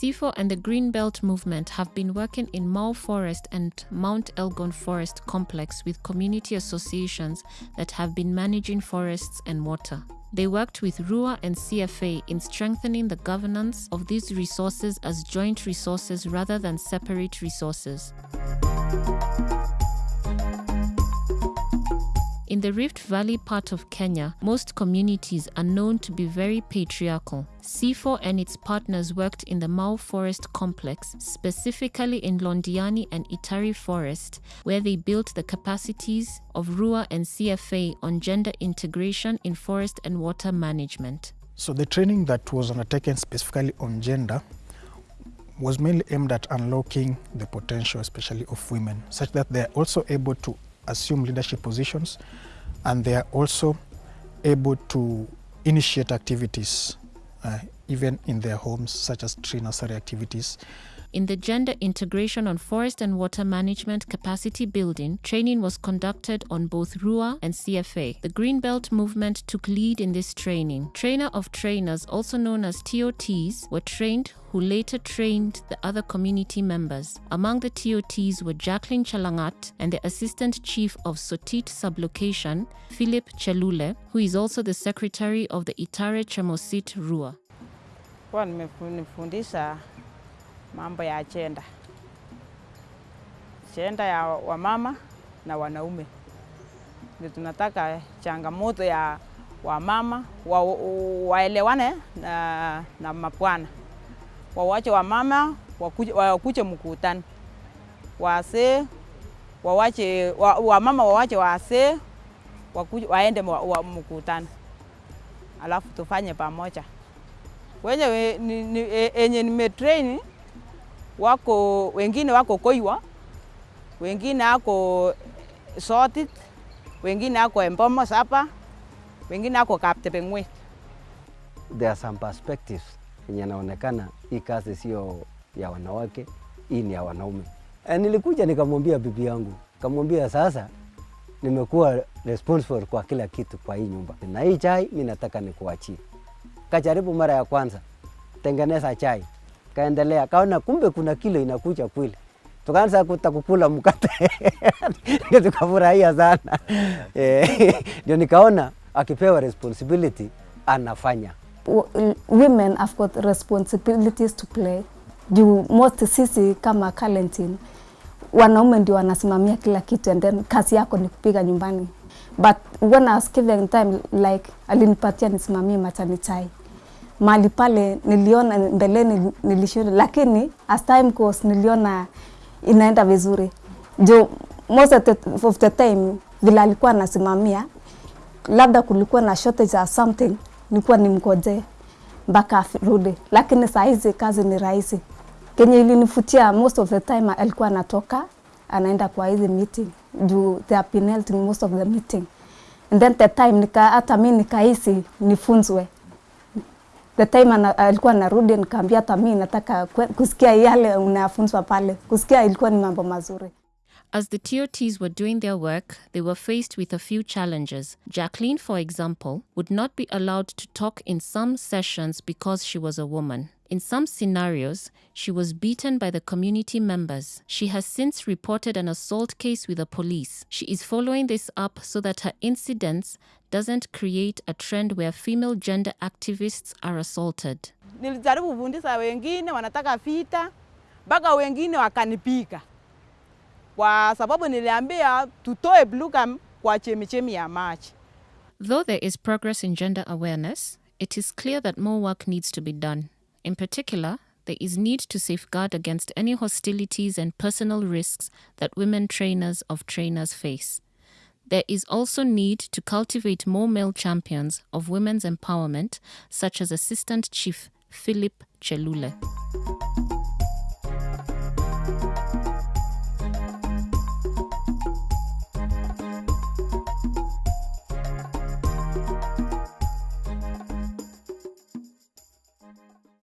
CIFOR and the Greenbelt movement have been working in Mau Forest and Mount Elgon Forest Complex with community associations that have been managing forests and water. They worked with RUA and CFA in strengthening the governance of these resources as joint resources rather than separate resources. In the Rift Valley part of Kenya, most communities are known to be very patriarchal. CIFOR and its partners worked in the Mau Forest Complex, specifically in Londiani and Itare Forest, where they built the capacities of RUA and CFA on gender integration in forest and water management. So the training that was undertaken specifically on gender was mainly aimed at unlocking the potential, especially of women, such that they are also able to assume leadership positions and they are also able to initiate activities uh, even in their homes such as tree nursery activities. In the Gender Integration on Forest and Water Management Capacity Building, training was conducted on both RUA and CFA. The Greenbelt movement took lead in this training. Trainer of trainers, also known as TOTs, were trained who later trained the other community members. Among the TOTs were Jacqueline Chalangat and the Assistant Chief of Sotit Sublocation, Philip Chelule, who is also the Secretary of the Itare Chemosit RUA. Kwa mambo ya chenda chenda ya wamama na wanaume. Ndio tunataka changamoto ya wamama wa, waelewane na, na wawache wamama wakuche mkutano, wasee wawache wa, wamama wawache wasee waende wa, mkutano, alafu tufanye pamoja. Wenye we, ni, ni, e, enye nimetrain wako wengine wako Koiwa, wengine ako Sotit, wengine ako Embomas hapa, wengine ako Kaptepeng'wet. There are some perspectives yenye anaonekana hii kazi sio ya wanawake, hii ni ya wanaume. E, nilikuja nikamwambia bibi yangu, kamwambia sasa nimekuwa responsible kwa kila kitu kwa hii nyumba, na hii chai mi nataka nikuachie. Kajaribu mara ya kwanza, tengeneza chai kaendelea, kaona kumbe kuna kilo inakuja kweli, tukaanza kuta kukula mkate ndio tukafurahia sana ndio nikaona akipewa responsibility anafanya. Women have got responsibilities to play. Juu most sisi kama Kalentin wanaume ndio wanasimamia kila kitu and then kazi yako ni kupiga nyumbani. But when I was given time like alinipatia nisimamie matanitai mali pale niliona mbeleni nilishindwa, lakini as time goes niliona inaenda vizuri. Jo most of the, of the time vile alikuwa anasimamia, labda kulikuwa na shortage or something, nilikuwa nimngojee mpaka arudi, lakini saa hizi kazi ni rahisi. Kenye ilinifutia most of the time alikuwa anatoka anaenda kwa hizi meeting juu are penalty most of the meeting and then the time nika hata mimi nikahisi nifunzwe the time ana, alikuwa anarudi nikaambia hata mimi nataka kusikia yale unafunzwa pale. Kusikia ilikuwa ni mambo mazuri. As the TOTs were doing their work, they were faced with a few challenges. Jacqueline, for example, would not be allowed to talk in some sessions because she was a woman. In some scenarios, she was beaten by the community members. She has since reported an assault case with the police. She is following this up so that her incidents doesn't create a trend where female gender activists are assaulted. Wanataka vita, kwa sababu niliambia tutoe kwa chemichemi ya maji. Though there is progress in gender awareness, it is clear that more work needs to be done. In particular, there is need to safeguard against any hostilities and personal risks that women trainers of trainers face. There is also need to cultivate more male champions of women's empowerment, such as Assistant Chief Philip Chelule.